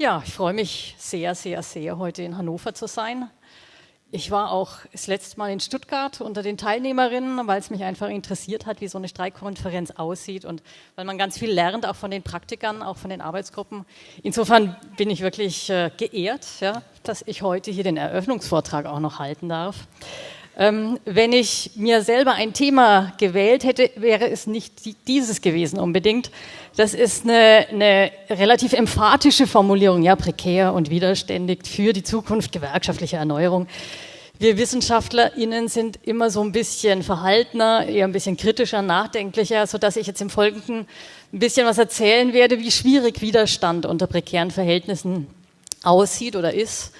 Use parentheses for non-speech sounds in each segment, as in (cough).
Ja, ich freue mich sehr, sehr, sehr, heute in Hannover zu sein. Ich war auch das letzte Mal in Stuttgart unter den Teilnehmerinnen, weil es mich einfach interessiert hat, wie so eine Streikkonferenz aussieht und weil man ganz viel lernt, auch von den Praktikern, auch von den Arbeitsgruppen. Insofern bin ich wirklich äh, geehrt, ja, dass ich heute hier den Eröffnungsvortrag auch noch halten darf. Ähm, wenn ich mir selber ein Thema gewählt hätte, wäre es nicht dieses gewesen unbedingt. Das ist eine, eine relativ emphatische Formulierung, ja, prekär und widerständig für die Zukunft gewerkschaftlicher Erneuerung. Wir WissenschaftlerInnen sind immer so ein bisschen verhaltener, eher ein bisschen kritischer, nachdenklicher, so dass ich jetzt im Folgenden ein bisschen was erzählen werde, wie schwierig Widerstand unter prekären Verhältnissen aussieht oder ist.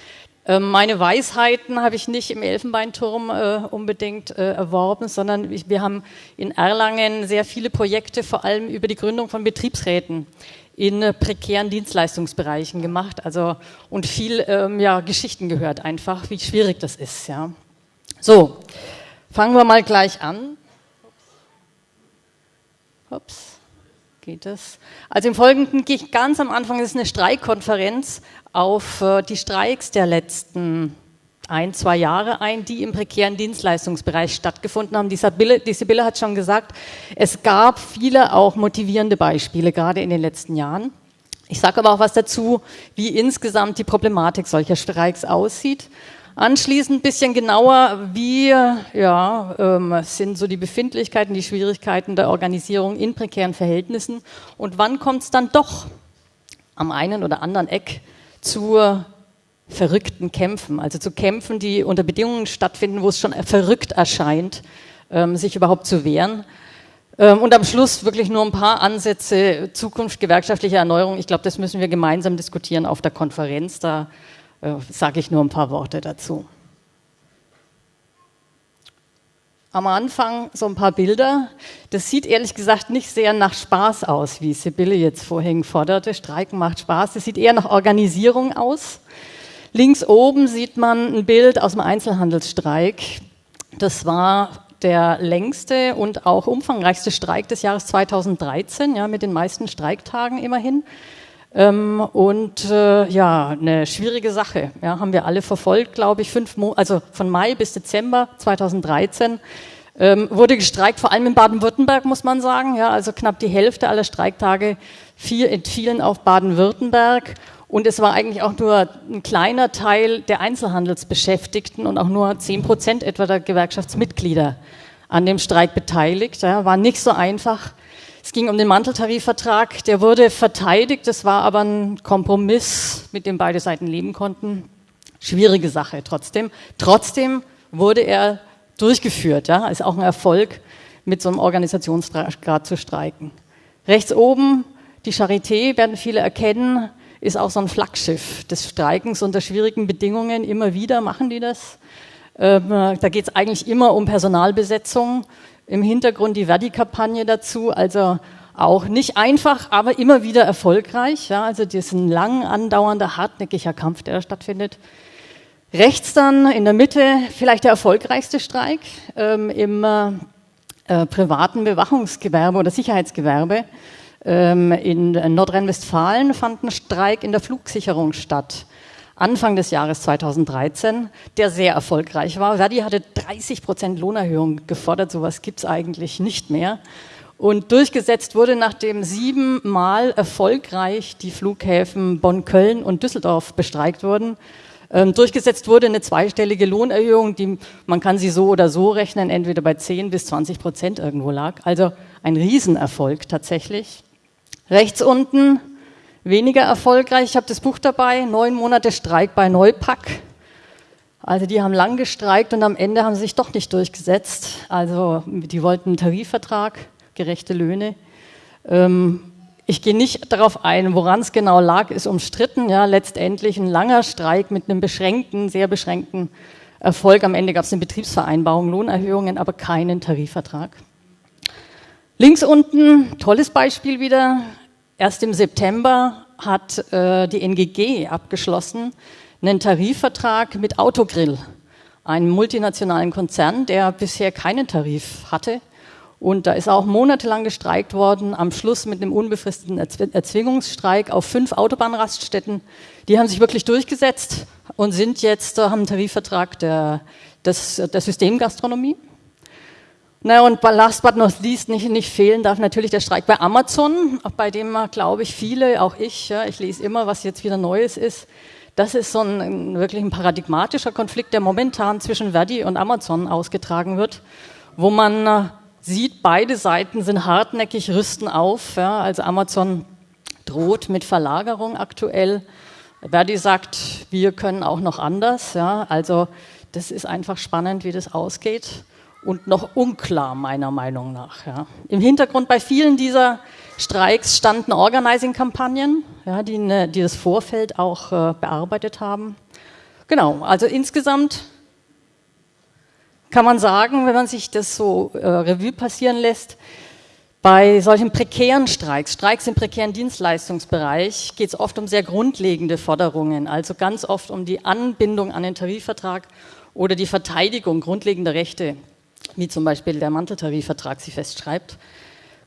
Ähm, meine Weisheiten habe ich nicht im Elfenbeinturm äh, unbedingt äh, erworben, sondern wir haben in Erlangen sehr viele Projekte, vor allem über die Gründung von Betriebsräten in äh, prekären Dienstleistungsbereichen gemacht. Also und viel ähm, ja, Geschichten gehört einfach, wie schwierig das ist. Ja. So, fangen wir mal gleich an. Ups geht es. Also im Folgenden gehe ich ganz am Anfang, das ist eine Streikkonferenz, auf äh, die Streiks der letzten ein, zwei Jahre ein, die im prekären Dienstleistungsbereich stattgefunden haben. Die Sibylle, die Sibylle hat schon gesagt, es gab viele auch motivierende Beispiele, gerade in den letzten Jahren. Ich sage aber auch was dazu, wie insgesamt die Problematik solcher Streiks aussieht. Anschließend ein bisschen genauer, wie ja, ähm, sind so die Befindlichkeiten, die Schwierigkeiten der Organisierung in prekären Verhältnissen und wann kommt es dann doch am einen oder anderen Eck zu verrückten Kämpfen, also zu Kämpfen, die unter Bedingungen stattfinden, wo es schon verrückt erscheint, ähm, sich überhaupt zu wehren. Ähm, und am Schluss wirklich nur ein paar Ansätze Zukunft gewerkschaftlicher Erneuerung. Ich glaube, das müssen wir gemeinsam diskutieren auf der Konferenz. Da äh, sage ich nur ein paar Worte dazu. Am Anfang so ein paar Bilder. Das sieht ehrlich gesagt nicht sehr nach Spaß aus, wie Sibylle jetzt vorhin forderte. Streiken macht Spaß. Das sieht eher nach Organisierung aus. Links oben sieht man ein Bild aus dem Einzelhandelsstreik. Das war der längste und auch umfangreichste Streik des Jahres 2013, ja, mit den meisten Streiktagen immerhin. Ähm, und äh, ja, eine schwierige Sache. Ja, haben wir alle verfolgt, glaube ich, fünf Mo also von Mai bis Dezember 2013 ähm, wurde gestreikt, vor allem in Baden-Württemberg muss man sagen. Ja, also knapp die Hälfte aller Streiktage viel, entfielen auf Baden-Württemberg. Und es war eigentlich auch nur ein kleiner Teil der Einzelhandelsbeschäftigten und auch nur zehn Prozent etwa der Gewerkschaftsmitglieder an dem Streik beteiligt. Ja, war nicht so einfach. Es ging um den Manteltarifvertrag, der wurde verteidigt, das war aber ein Kompromiss, mit dem beide Seiten leben konnten. Schwierige Sache trotzdem. Trotzdem wurde er durchgeführt, ja, ist auch ein Erfolg, mit so einem Organisationsgrad zu streiken. Rechts oben, die Charité, werden viele erkennen, ist auch so ein Flaggschiff des Streikens unter schwierigen Bedingungen. Immer wieder machen die das. Ähm, da geht es eigentlich immer um Personalbesetzung im Hintergrund die Verdi-Kampagne dazu, also auch nicht einfach, aber immer wieder erfolgreich. Ja, also das ist ein lang andauernder, hartnäckiger Kampf, der da stattfindet. Rechts dann in der Mitte vielleicht der erfolgreichste Streik ähm, im äh, privaten Bewachungsgewerbe oder Sicherheitsgewerbe. Ähm, in Nordrhein-Westfalen fand ein Streik in der Flugsicherung statt. Anfang des Jahres 2013, der sehr erfolgreich war. Verdi hatte 30 Prozent Lohnerhöhung gefordert, sowas gibt es eigentlich nicht mehr. Und durchgesetzt wurde, nachdem siebenmal erfolgreich die Flughäfen Bonn, Köln und Düsseldorf bestreikt wurden, ähm, durchgesetzt wurde eine zweistellige Lohnerhöhung, die man kann sie so oder so rechnen, entweder bei 10 bis 20 Prozent irgendwo lag. Also ein Riesenerfolg tatsächlich. Rechts unten weniger erfolgreich. Ich habe das Buch dabei, neun Monate Streik bei Neupack. Also die haben lang gestreikt und am Ende haben sie sich doch nicht durchgesetzt. Also die wollten einen Tarifvertrag, gerechte Löhne. Ähm, ich gehe nicht darauf ein, woran es genau lag, ist umstritten. Ja, letztendlich ein langer Streik mit einem beschränkten, sehr beschränkten Erfolg. Am Ende gab es eine Betriebsvereinbarung, Lohnerhöhungen, aber keinen Tarifvertrag. Links unten, tolles Beispiel wieder, Erst im September hat äh, die NGG abgeschlossen einen Tarifvertrag mit Autogrill, einem multinationalen Konzern, der bisher keinen Tarif hatte. Und da ist auch monatelang gestreikt worden, am Schluss mit einem unbefristeten Erzwingungsstreik auf fünf Autobahnraststätten. Die haben sich wirklich durchgesetzt und sind jetzt, haben einen Tarifvertrag der, des, der Systemgastronomie. Na und last but not least nicht, nicht fehlen darf natürlich der Streik bei Amazon, bei dem, glaube ich, viele, auch ich, ja, ich lese immer, was jetzt wieder Neues ist. Das ist so ein, wirklich ein paradigmatischer Konflikt, der momentan zwischen Verdi und Amazon ausgetragen wird, wo man äh, sieht, beide Seiten sind hartnäckig, rüsten auf. Ja, also Amazon droht mit Verlagerung aktuell. Verdi sagt, wir können auch noch anders. Ja, also das ist einfach spannend, wie das ausgeht und noch unklar meiner Meinung nach. Ja. Im Hintergrund bei vielen dieser Streiks standen Organizing-Kampagnen, ja, die, ne, die, das Vorfeld auch äh, bearbeitet haben. Genau, also insgesamt kann man sagen, wenn man sich das so äh, Revue passieren lässt, bei solchen prekären Streiks, Streiks im prekären Dienstleistungsbereich, geht es oft um sehr grundlegende Forderungen, also ganz oft um die Anbindung an den Tarifvertrag oder die Verteidigung grundlegender Rechte, wie zum Beispiel der Manteltarifvertrag sie festschreibt.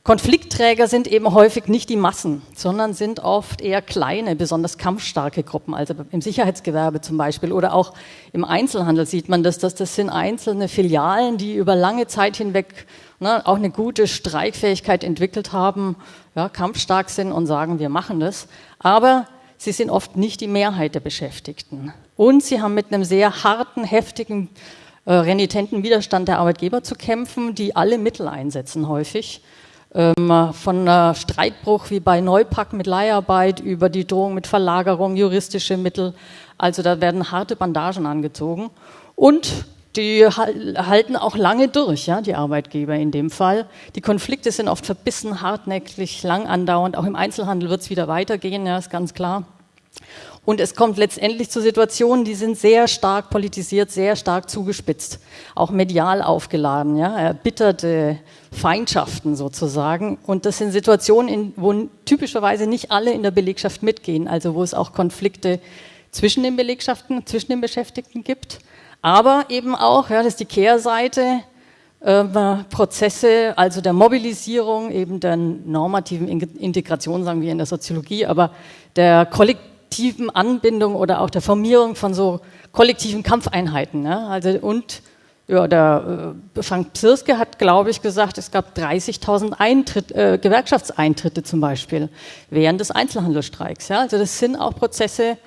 Konfliktträger sind eben häufig nicht die Massen, sondern sind oft eher kleine, besonders kampfstarke Gruppen. Also im Sicherheitsgewerbe zum Beispiel oder auch im Einzelhandel sieht man das, dass das sind einzelne Filialen, die über lange Zeit hinweg ne, auch eine gute Streikfähigkeit entwickelt haben, ja, kampfstark sind und sagen, wir machen das. Aber sie sind oft nicht die Mehrheit der Beschäftigten. Und sie haben mit einem sehr harten, heftigen, äh, renitenten Widerstand der Arbeitgeber zu kämpfen, die alle Mittel einsetzen häufig ähm, von Streitbruch wie bei Neupack mit Leiharbeit über die Drohung mit Verlagerung, juristische Mittel. Also da werden harte Bandagen angezogen. Und die halten auch lange durch, ja, die Arbeitgeber in dem Fall. Die Konflikte sind oft verbissen, hartnäckig, lang andauernd. Auch im Einzelhandel wird es wieder weitergehen, ja, ist ganz klar. Und es kommt letztendlich zu Situationen, die sind sehr stark politisiert, sehr stark zugespitzt, auch medial aufgeladen, ja, erbitterte Feindschaften sozusagen. Und das sind Situationen, in, wo typischerweise nicht alle in der Belegschaft mitgehen, also wo es auch Konflikte zwischen den Belegschaften, zwischen den Beschäftigten gibt. Aber eben auch, ja, das ist die Kehrseite, äh, Prozesse, also der Mobilisierung, eben der normativen Integration, sagen wir in der Soziologie, aber der kollektiven kollektiven Anbindung oder auch der Formierung von so kollektiven Kampfeinheiten. Ne? Also und ja, der äh, Frank Psirske hat, glaube ich, gesagt, es gab 30.000 äh, Gewerkschaftseintritte zum Beispiel während des Einzelhandelsstreiks. Ja? Also das sind auch Prozesse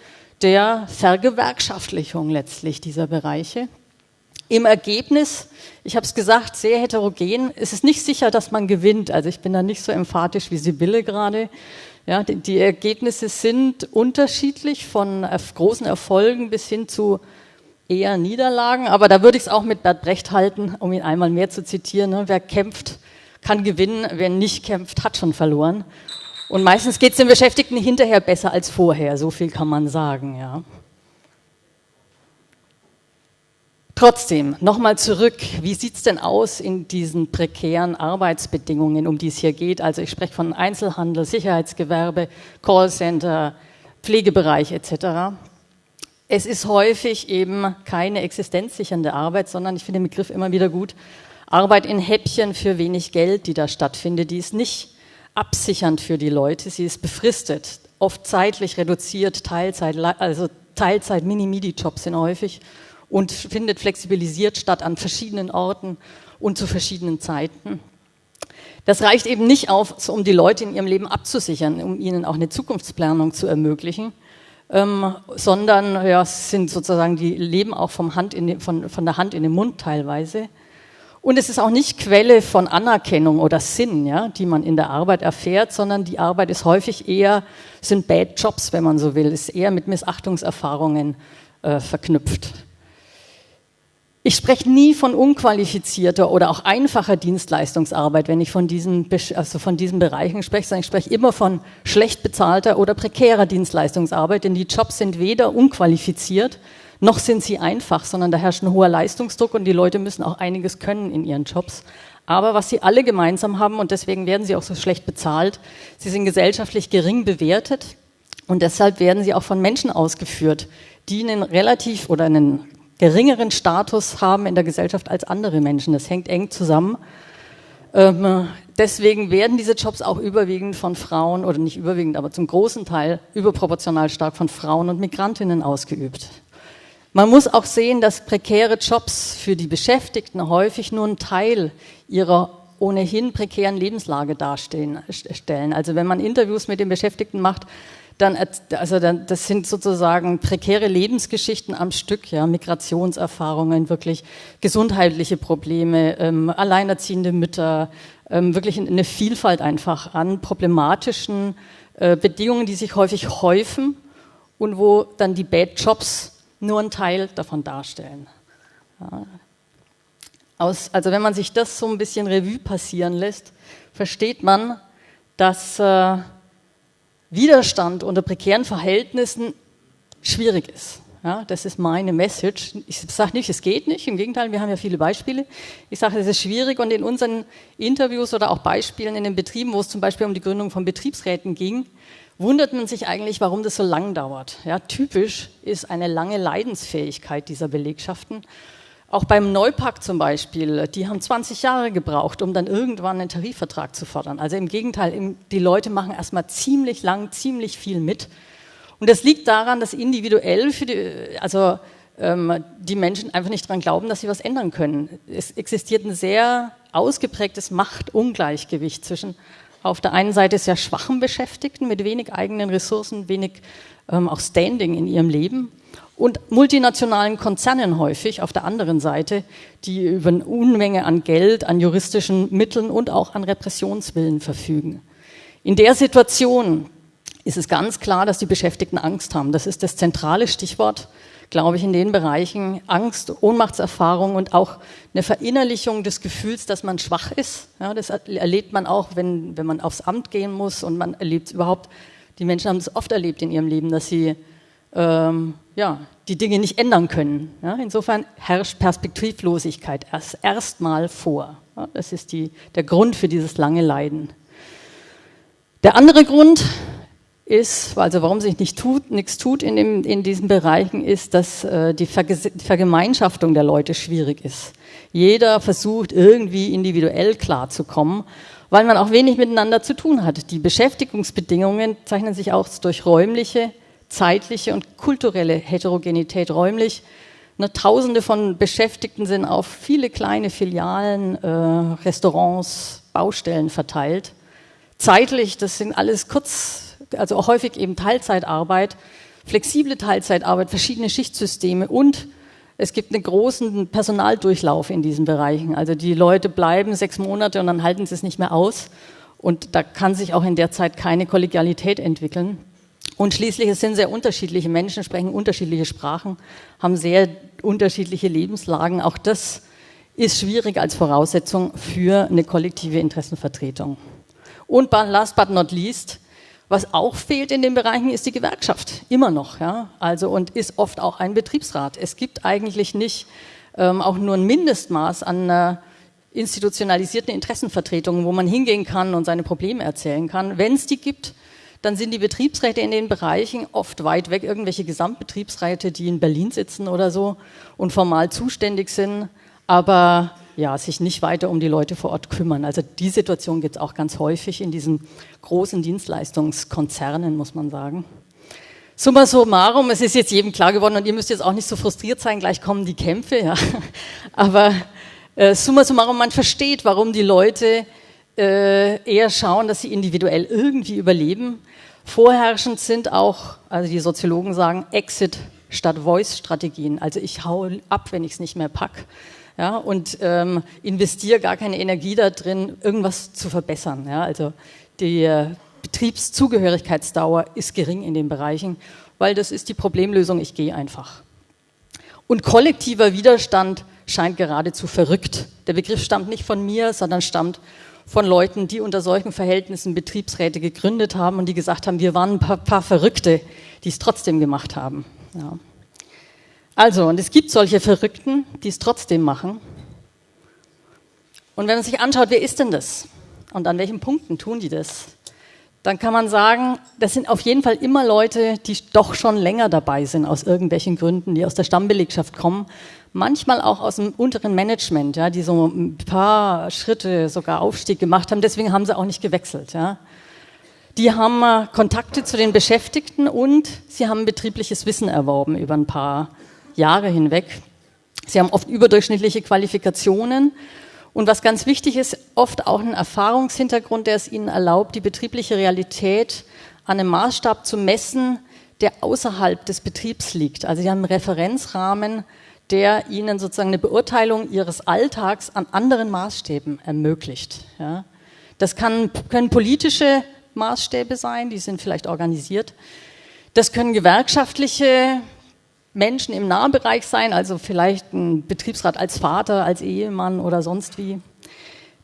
der Vergewerkschaftlichung letztlich dieser Bereiche. Im Ergebnis, ich habe es gesagt, sehr heterogen. Es ist nicht sicher, dass man gewinnt. Also ich bin da nicht so emphatisch wie Sibylle gerade. Ja, die, die Ergebnisse sind unterschiedlich von großen Erfolgen bis hin zu eher Niederlagen. Aber da würde ich es auch mit Bert Brecht halten, um ihn einmal mehr zu zitieren. Ne? Wer kämpft, kann gewinnen. Wer nicht kämpft, hat schon verloren. Und meistens geht es den Beschäftigten hinterher besser als vorher. So viel kann man sagen. Ja. Trotzdem, nochmal zurück, wie sieht es denn aus in diesen prekären Arbeitsbedingungen, um die es hier geht? Also ich spreche von Einzelhandel, Sicherheitsgewerbe, Callcenter, Pflegebereich etc. Es ist häufig eben keine existenzsichernde Arbeit, sondern ich finde den Begriff immer wieder gut, Arbeit in Häppchen für wenig Geld, die da stattfindet, die ist nicht absichernd für die Leute, sie ist befristet, oft zeitlich reduziert, Teilzeit, also Teilzeit, Mini-Midi-Jobs sind häufig und findet flexibilisiert statt an verschiedenen Orten und zu verschiedenen Zeiten. Das reicht eben nicht auf, um die Leute in ihrem Leben abzusichern, um ihnen auch eine Zukunftsplanung zu ermöglichen, ähm, sondern ja, sind sozusagen die leben auch vom Hand in von, von der Hand in den Mund teilweise. Und es ist auch nicht Quelle von Anerkennung oder Sinn, ja, die man in der Arbeit erfährt, sondern die Arbeit ist häufig eher, sind Bad Jobs, wenn man so will, ist eher mit Missachtungserfahrungen äh, verknüpft. Ich spreche nie von unqualifizierter oder auch einfacher Dienstleistungsarbeit, wenn ich von diesen, also von diesen Bereichen spreche, sondern ich spreche immer von schlecht bezahlter oder prekärer Dienstleistungsarbeit, denn die Jobs sind weder unqualifiziert, noch sind sie einfach, sondern da herrscht ein hoher Leistungsdruck und die Leute müssen auch einiges können in ihren Jobs. Aber was sie alle gemeinsam haben, und deswegen werden sie auch so schlecht bezahlt, sie sind gesellschaftlich gering bewertet und deshalb werden sie auch von Menschen ausgeführt, die einen relativ oder einen geringeren Status haben in der Gesellschaft als andere Menschen. Das hängt eng zusammen. Ähm, deswegen werden diese Jobs auch überwiegend von Frauen, oder nicht überwiegend, aber zum großen Teil überproportional stark von Frauen und Migrantinnen ausgeübt. Man muss auch sehen, dass prekäre Jobs für die Beschäftigten häufig nur einen Teil ihrer ohnehin prekären Lebenslage darstellen. Also wenn man Interviews mit den Beschäftigten macht, dann, also dann, das sind sozusagen prekäre Lebensgeschichten am Stück, ja, Migrationserfahrungen, wirklich gesundheitliche Probleme, ähm, alleinerziehende Mütter, ähm, wirklich eine Vielfalt einfach an problematischen äh, Bedingungen, die sich häufig häufen und wo dann die Bad Jobs nur einen Teil davon darstellen. Ja. Aus, also wenn man sich das so ein bisschen Revue passieren lässt, versteht man, dass äh, Widerstand unter prekären Verhältnissen schwierig ist. Ja, das ist meine Message. Ich sage nicht, es geht nicht, im Gegenteil, wir haben ja viele Beispiele. Ich sage, es ist schwierig und in unseren Interviews oder auch Beispielen in den Betrieben, wo es zum Beispiel um die Gründung von Betriebsräten ging, wundert man sich eigentlich, warum das so lang dauert. Ja, typisch ist eine lange Leidensfähigkeit dieser Belegschaften auch beim Neupack zum Beispiel, die haben 20 Jahre gebraucht, um dann irgendwann einen Tarifvertrag zu fordern. Also im Gegenteil, die Leute machen erstmal ziemlich lang, ziemlich viel mit. Und das liegt daran, dass individuell für die, also ähm, die Menschen einfach nicht daran glauben, dass sie was ändern können. Es existiert ein sehr ausgeprägtes Machtungleichgewicht zwischen auf der einen Seite sehr schwachen Beschäftigten mit wenig eigenen Ressourcen, wenig ähm, auch Standing in ihrem Leben und multinationalen Konzernen häufig auf der anderen Seite, die über eine Unmenge an Geld, an juristischen Mitteln und auch an Repressionswillen verfügen. In der Situation ist es ganz klar, dass die Beschäftigten Angst haben. Das ist das zentrale Stichwort, glaube ich, in den Bereichen Angst, Ohnmachtserfahrung und auch eine Verinnerlichung des Gefühls, dass man schwach ist. Ja, das erlebt man auch, wenn, wenn man aufs Amt gehen muss und man erlebt überhaupt, die Menschen haben es oft erlebt in ihrem Leben, dass sie ähm, ja, die Dinge nicht ändern können. Ja, insofern herrscht Perspektivlosigkeit erst erstmal vor. Ja, das ist die, der Grund für dieses lange Leiden. Der andere Grund ist, also warum sich nicht tut, nichts tut in, dem, in diesen Bereichen, ist, dass äh, die, Verge Vergemeinschaftung der Leute schwierig ist. Jeder versucht irgendwie individuell klarzukommen, weil man auch wenig miteinander zu tun hat. Die Beschäftigungsbedingungen zeichnen sich auch durch räumliche zeitliche und kulturelle Heterogenität räumlich. Ne, Tausende von Beschäftigten sind auf viele kleine Filialen, äh, Restaurants, Baustellen verteilt. Zeitlich, das sind alles kurz, also häufig eben Teilzeitarbeit, flexible Teilzeitarbeit, verschiedene Schichtsysteme und es gibt einen großen Personaldurchlauf in diesen Bereichen. Also die Leute bleiben sechs Monate und dann halten sie es nicht mehr aus. Und da kann sich auch in der Zeit keine Kollegialität entwickeln. Und schließlich, es sind sehr unterschiedliche Menschen, sprechen unterschiedliche Sprachen, haben sehr unterschiedliche Lebenslagen. Auch das ist schwierig als Voraussetzung für eine kollektive Interessenvertretung. Und last but not least, was auch fehlt in den Bereichen, ist die Gewerkschaft. Immer noch. Ja? Also, und ist oft auch ein Betriebsrat. Es gibt eigentlich nicht ähm, auch nur ein Mindestmaß an äh, institutionalisierten Interessenvertretungen, wo man hingehen kann und seine Probleme erzählen kann. Wenn es die gibt, dann sind die Betriebsräte in den Bereichen oft weit weg, irgendwelche Gesamtbetriebsräte, die in Berlin sitzen oder so und formal zuständig sind, aber ja, sich nicht weiter um die Leute vor Ort kümmern. Also die Situation gibt es auch ganz häufig in diesen großen Dienstleistungskonzernen, muss man sagen. Summa summarum, es ist jetzt jedem klar geworden und ihr müsst jetzt auch nicht so frustriert sein, gleich kommen die Kämpfe, ja. (laughs) Aber äh, summa summarum, man versteht, warum die Leute äh, eher schauen, dass sie individuell irgendwie überleben. Vorherrschend sind auch, also die Soziologen sagen, Exit statt Voice-Strategien. Also ich hau ab, wenn ich es nicht mehr pack. Ja, und ähm, investiere gar keine Energie da drin, irgendwas zu verbessern. Ja, also die äh, Betriebszugehörigkeitsdauer ist gering in den Bereichen, weil das ist die Problemlösung, ich gehe einfach. Und kollektiver Widerstand scheint geradezu verrückt. Der Begriff stammt nicht von mir, sondern stammt von Leuten, die unter solchen Verhältnissen Betriebsräte gegründet haben und die gesagt haben, wir waren ein paar, paar Verrückte, die es trotzdem gemacht haben. Ja. Also, und es gibt solche Verrückten, die es trotzdem machen. Und wenn man sich anschaut, wer ist denn das? Und an welchen Punkten tun die das? dann kann man sagen, das sind auf jeden Fall immer Leute, die doch schon länger dabei sind, aus irgendwelchen Gründen, die aus der Stammbelegschaft kommen. Manchmal auch aus dem unteren Management, ja, die so ein paar Schritte sogar Aufstieg gemacht haben. Deswegen haben sie auch nicht gewechselt. Ja. Die haben äh, Kontakte zu den Beschäftigten und sie haben betriebliches Wissen erworben über ein paar Jahre hinweg. Sie haben oft überdurchschnittliche Qualifikationen und was ganz wichtig ist, oft auch ein Erfahrungshintergrund, der es ihnen erlaubt, die betriebliche Realität an einem Maßstab zu messen, der außerhalb des Betriebs liegt. Also sie haben einen Referenzrahmen, der ihnen sozusagen eine Beurteilung ihres Alltags an anderen Maßstäben ermöglicht. Ja. Das kann, können politische Maßstäbe sein, die sind vielleicht organisiert. Das können gewerkschaftliche Menschen im Nahbereich sein, also vielleicht ein Betriebsrat als Vater, als Ehemann oder sonst wie.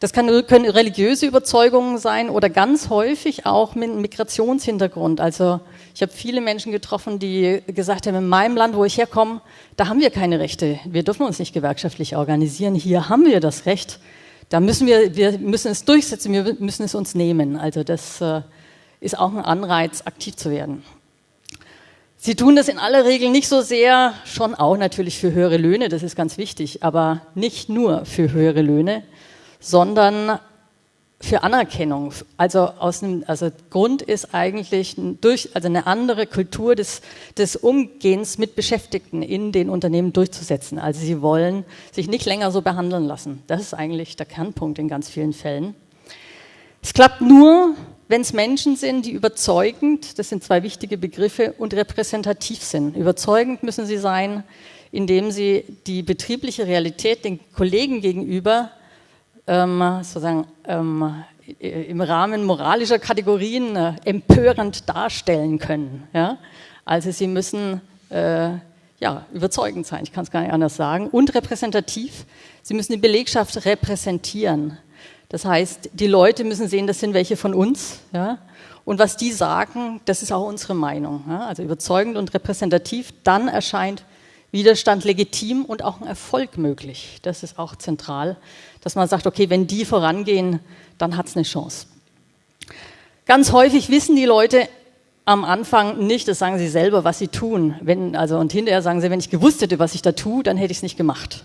Das kann, können religiöse Überzeugungen sein oder ganz häufig auch mit Migrationshintergrund. Also ich habe viele Menschen getroffen, die gesagt haben, in meinem Land, wo ich herkomme, da haben wir keine Rechte. Wir dürfen uns nicht gewerkschaftlich organisieren. Hier haben wir das Recht. Da müssen wir, wir müssen es durchsetzen, wir müssen es uns nehmen. Also das äh, ist auch ein Anreiz, aktiv zu werden. Sie tun das in aller Regel nicht so sehr, schon auch natürlich für höhere Löhne, das ist ganz wichtig, aber nicht nur für höhere Löhne, sondern für Anerkennung. Also, aus einem, also Grund ist eigentlich durch, also eine andere Kultur des, des Umgehens mit Beschäftigten in den Unternehmen durchzusetzen. Also sie wollen sich nicht länger so behandeln lassen. Das ist eigentlich der Kernpunkt in ganz vielen Fällen. Es klappt nur, wenn es Menschen sind, die überzeugend, das sind zwei wichtige Begriffe, und repräsentativ sind. Überzeugend müssen sie sein, indem sie die betriebliche Realität den Kollegen gegenüber ähm, sozusagen ähm, im Rahmen moralischer Kategorien äh, empörend darstellen können. Ja? Also sie müssen äh, ja, überzeugend sein, ich kann es gar nicht anders sagen, und repräsentativ. Sie müssen die Belegschaft repräsentieren. Das heißt, die Leute müssen sehen, das sind welche von uns. Ja? Und was die sagen, das ist auch unsere Meinung. Ja? Also überzeugend und repräsentativ, dann erscheint Widerstand legitim und auch ein Erfolg möglich. Das ist auch zentral, dass man sagt, okay, wenn die vorangehen, dann hat es eine Chance. Ganz häufig wissen die Leute am Anfang nicht, das sagen sie selber, was sie tun. Wenn, also, und hinterher sagen sie, wenn ich gewusst hätte, was ich da tue, dann hätte ich es nicht gemacht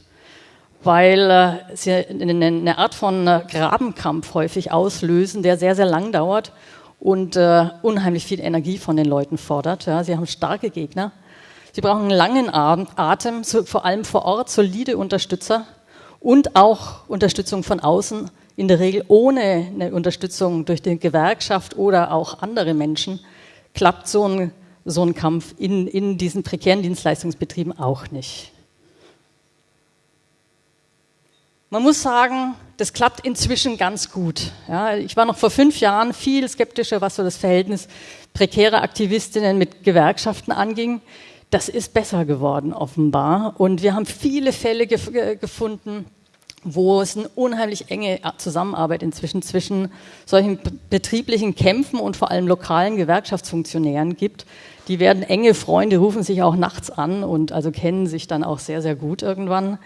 weil äh, sie eine, eine Art von äh, Grabenkampf häufig auslösen, der sehr, sehr lang dauert und äh, unheimlich viel Energie von den Leuten fordert. Ja, sie haben starke Gegner. Sie brauchen einen langen Atem, so, vor allem vor Ort solide Unterstützer und auch Unterstützung von außen, in der Regel ohne eine Unterstützung durch die Gewerkschaft oder auch andere Menschen, klappt so ein, so ein Kampf in, in diesen prekären Dienstleistungsbetrieben auch nicht. Man muss sagen, das klappt inzwischen ganz gut. Ja, ich war noch vor fünf Jahren viel skeptischer, was so das Verhältnis prekärer Aktivistinnen mit Gewerkschaften anging. Das ist besser geworden, offenbar. Und wir haben viele Fälle gef gefunden, wo es eine unheimlich enge Zusammenarbeit inzwischen zwischen solchen betrieblichen Kämpfen und vor allem lokalen Gewerkschaftsfunktionären gibt. Die werden enge Freunde, rufen sich auch nachts an und also kennen sich dann auch sehr, sehr gut irgendwann.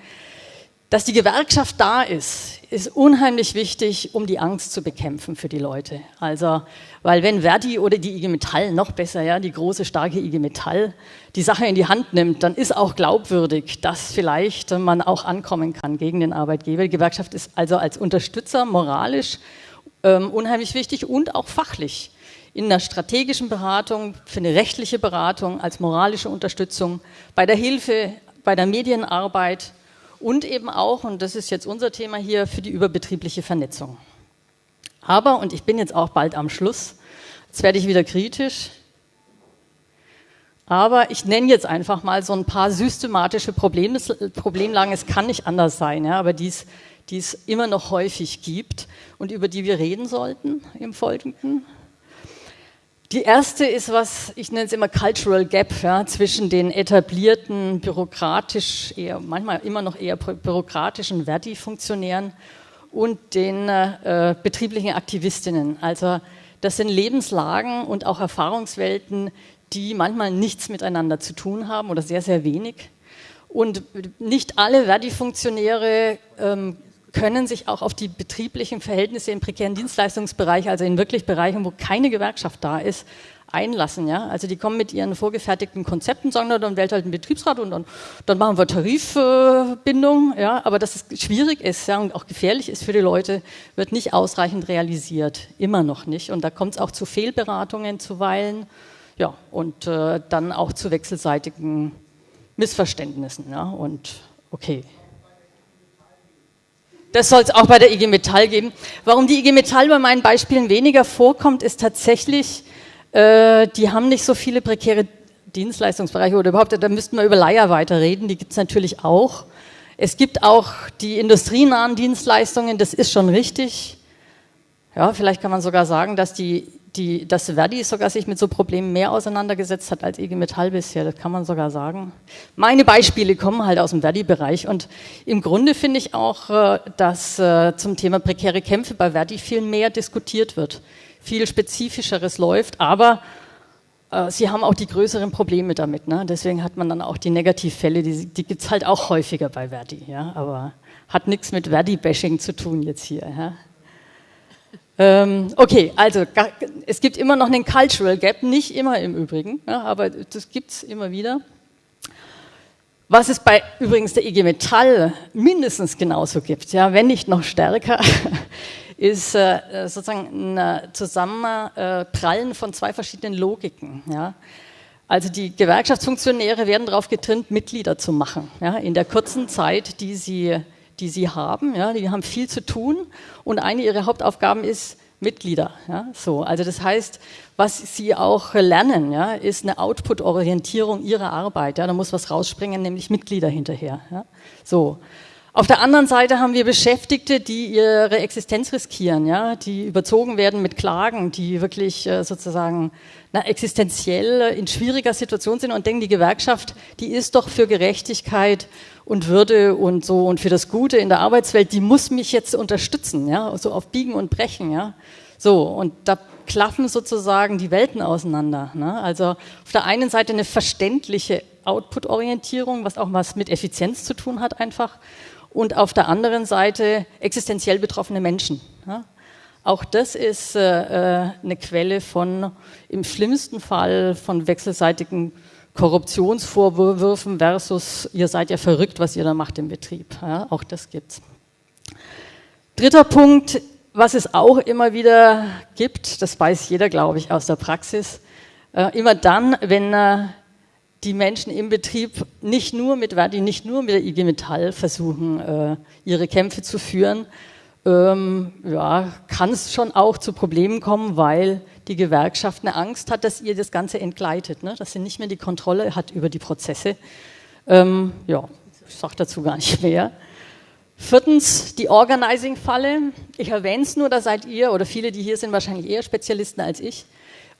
Dass die Gewerkschaft da ist, ist unheimlich wichtig, um die Angst zu bekämpfen für die Leute. Also, weil wenn Verdi oder die IG Metall, noch besser, ja, die große, starke IG Metall, die Sache in die Hand nimmt, dann ist auch glaubwürdig, dass vielleicht man auch ankommen kann gegen den Arbeitgeber. Die Gewerkschaft ist also als Unterstützer moralisch ähm, unheimlich wichtig und auch fachlich. In einer strategischen Beratung, für eine rechtliche Beratung, als moralische Unterstützung, bei der Hilfe, bei der Medienarbeit, und eben auch, und das ist jetzt unser Thema hier, für die überbetriebliche Vernetzung. Aber, und ich bin jetzt auch bald am Schluss, jetzt werde ich wieder kritisch, aber ich nenne jetzt einfach mal so ein paar systematische Problem, Problemlagen, es kann nicht anders sein, ja, aber die es immer noch häufig gibt und über die wir reden sollten im Folgenden. Die erste ist was, ich nenne es immer Cultural Gap ja, zwischen den etablierten, bürokratisch, eher, manchmal immer noch eher bürokratischen Verdi-Funktionären und den äh, betrieblichen Aktivistinnen. Also das sind Lebenslagen und auch Erfahrungswelten, die manchmal nichts miteinander zu tun haben oder sehr, sehr wenig. Und nicht alle Verdi-Funktionäre ähm, können sich auch auf die betrieblichen Verhältnisse im prekären Dienstleistungsbereich, also in wirklich Bereichen, wo keine Gewerkschaft da ist, einlassen. Ja? Also die kommen mit ihren vorgefertigten Konzepten, sagen, dann wählt halt ein Betriebsrat und dann, dann machen wir Tarifbindung. ja? Aber dass es schwierig ist ja, und auch gefährlich ist für die Leute, wird nicht ausreichend realisiert. Immer noch nicht. Und da kommt es auch zu Fehlberatungen zuweilen ja, und äh, dann auch zu wechselseitigen Missverständnissen. Ja? Und okay. Das soll es auch bei der IG Metall geben. Warum die IG Metall bei meinen Beispielen weniger vorkommt, ist tatsächlich, äh, die haben nicht so viele prekäre Dienstleistungsbereiche oder überhaupt, da müssten wir über Leiharbeit reden, die gibt es natürlich auch. Es gibt auch die industrienahen Dienstleistungen, das ist schon richtig. Ja, vielleicht kann man sogar sagen, dass die die, dass Verdi sogar sich mit so Problemen mehr auseinandergesetzt hat als IG Metall bisher, das kann man sogar sagen. Meine Beispiele kommen halt aus dem Verdi-Bereich und im Grunde finde ich auch, äh, dass äh, zum Thema prekäre Kämpfe bei Verdi viel mehr diskutiert wird, viel spezifischeres läuft, aber äh, sie haben auch die größeren Probleme damit. Ne? Deswegen hat man dann auch die Negativfälle, die, die gibt es halt auch häufiger bei Verdi, ja? aber hat nichts mit Verdi-Bashing zu tun jetzt hier. Ja? Ähm, okay, also es gibt immer noch einen Cultural Gap, nicht immer im Übrigen, ja, aber das gibt es immer wieder. Was es bei übrigens der IG Metall mindestens genauso gibt, ja, wenn nicht noch stärker, (laughs) ist äh, sozusagen ein Zusammenprallen von zwei verschiedenen Logiken. Ja. Also die Gewerkschaftsfunktionäre werden darauf getrimmt, Mitglieder zu machen, ja, in der kurzen Zeit, die sie die sie haben. Ja, die haben viel zu tun und eine ihrer Hauptaufgaben ist Mitglieder. Ja, so, also das heißt, was sie auch lernen, ja, ist eine Output-Orientierung ihrer Arbeit. Ja, da muss was rausspringen, nämlich Mitglieder hinterher. Ja, so. Auf der anderen Seite haben wir Beschäftigte, die ihre Existenz riskieren, ja, die überzogen werden mit Klagen, die wirklich äh, sozusagen na, existenziell in schwieriger Situation sind und denken, die Gewerkschaft, die ist doch für Gerechtigkeit und Würde und so und für das Gute in der Arbeitswelt, die muss mich jetzt unterstützen, ja, so auf Biegen und Brechen, ja. So, und da klaffen sozusagen die Welten auseinander. Ne? Also auf der einen Seite eine verständliche Output-Orientierung, was auch was mit Effizienz zu tun hat einfach und auf der anderen Seite existenziell betroffene Menschen. Ja? Auch das ist äh, äh, eine Quelle von, im schlimmsten Fall, von wechselseitigen Korruptionsvorwürfen versus, ihr seid ja verrückt, was ihr da macht im Betrieb. Ja? Auch das gibt's. Dritter Punkt, was es auch immer wieder gibt, das weiß jeder, glaube ich, aus der Praxis, äh, immer dann, wenn äh, die Menschen im Betrieb nicht nur mit Verdi, nicht nur mit der IG Metall versuchen, äh, ihre Kämpfe zu führen, ähm, ja, kann es schon auch zu Problemen kommen, weil die Gewerkschaft eine Angst hat, dass ihr das Ganze entgleitet, ne? dass sie nicht mehr die Kontrolle hat über die Prozesse. Ähm, ja, ich sage dazu gar nicht mehr. Viertens, die Organizing-Falle. Ich erwähne es nur, da seid ihr oder viele, die hier sind, wahrscheinlich eher Spezialisten als ich.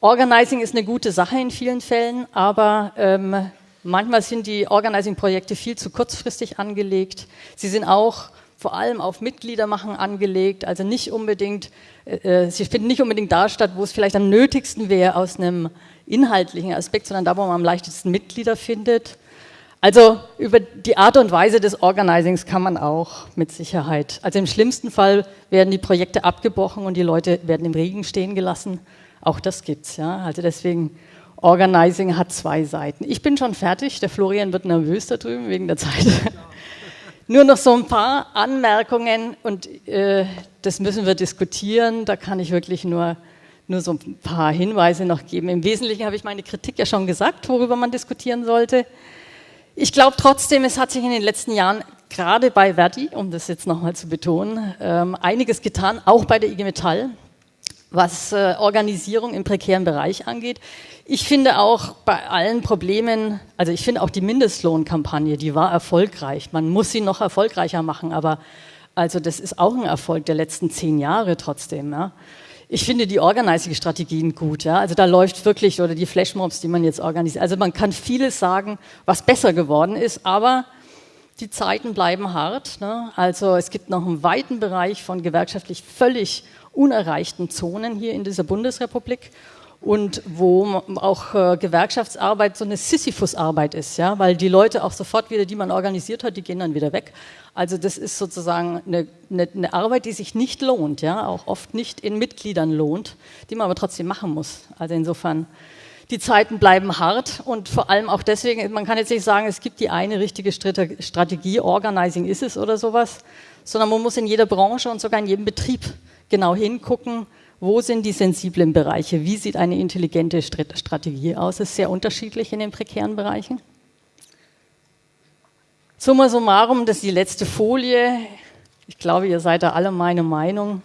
Organizing ist eine gute Sache in vielen Fällen, aber ähm, manchmal sind die Organizing-Projekte viel zu kurzfristig angelegt. Sie sind auch vor allem auf Mitgliedermachen angelegt, also nicht unbedingt, äh, äh, sie finden nicht unbedingt da statt, wo es vielleicht am nötigsten wäre aus einem inhaltlichen Aspekt, sondern da, wo man am leichtesten Mitglieder findet. Also über die Art und Weise des Organizings kann man auch mit Sicherheit, also im schlimmsten Fall werden die Projekte abgebrochen und die Leute werden im Regen stehen gelassen. Auch das gibt's, ja. Also deswegen, Organizing hat zwei Seiten. Ich bin schon fertig, der Florian wird nervös da drüben wegen der Zeit. (laughs) Nur noch so ein paar Anmerkungen und äh, das müssen wir diskutieren. Da kann ich wirklich nur, nur so ein paar Hinweise noch geben. Im Wesentlichen habe ich meine Kritik ja schon gesagt, worüber man diskutieren sollte. Ich glaube trotzdem, es hat sich in den letzten Jahren gerade bei Verdi, um das jetzt nochmal zu betonen, ähm, einiges getan, auch bei der IG Metall was äh, Organisierung im prekären Bereich angeht. Ich finde auch bei allen Problemen, also ich finde auch die Mindestlohnkampagne, die war erfolgreich. Man muss sie noch erfolgreicher machen, aber also das ist auch ein Erfolg der letzten zehn Jahre trotzdem. Ja. Ich finde die Organizing-Strategien gut. Ja. Also da läuft wirklich, oder die Flashmobs, die man jetzt organisiert. Also man kann vieles sagen, was besser geworden ist, aber die Zeiten bleiben hart. Ne? Also es gibt noch einen weiten Bereich von gewerkschaftlich völlig unerreichten Zonen hier in dieser Bundesrepublik. und wo auch äh, Gewerkschaftsarbeit so eine Sisyphus-Arbeit ist, ja, weil die Leute auch sofort wieder, die man organisiert hat, die gehen dann wieder weg. Also das ist sozusagen eine, eine, eine, Arbeit, die sich nicht lohnt, ja, auch oft nicht in Mitgliedern lohnt, die man aber trotzdem machen muss. Also insofern, die Zeiten bleiben hart und vor allem auch deswegen, man kann jetzt nicht sagen, es gibt die eine richtige Strategie, Organizing ist es oder sowas, sondern man muss in jeder Branche und sogar in jedem Betrieb genau hingucken, wo sind die sensiblen Bereiche? Wie sieht eine intelligente Strategie aus? Es ist sehr unterschiedlich in den prekären Bereichen. Summa summarum, das ist die letzte Folie. Ich glaube, ihr seid da alle meine Meinung.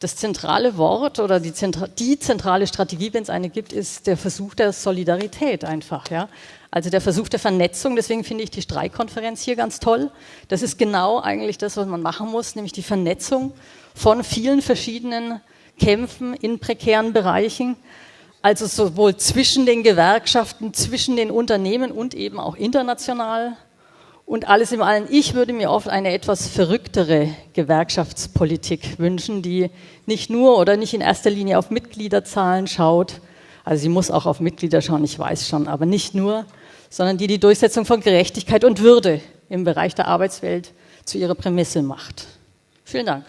Das zentrale Wort oder die, Zentra die zentrale Strategie, wenn es eine gibt, ist der Versuch der Solidarität einfach. Ja? Also der Versuch der Vernetzung. Deswegen finde ich die Streikkonferenz hier ganz toll. Das ist genau eigentlich das, was man machen muss, nämlich die Vernetzung von vielen verschiedenen kämpfen in prekären Bereichen, also sowohl zwischen den Gewerkschaften, zwischen den Unternehmen und eben auch international. Und alles im Allen, ich würde mir oft eine etwas verrücktere Gewerkschaftspolitik wünschen, die nicht nur oder nicht in erster Linie auf Mitgliederzahlen schaut, also sie muss auch auf Mitglieder schauen, ich weiß schon, aber nicht nur, sondern die die Durchsetzung von Gerechtigkeit und Würde im Bereich der Arbeitswelt zu ihrer Prämisse macht. Vielen Dank.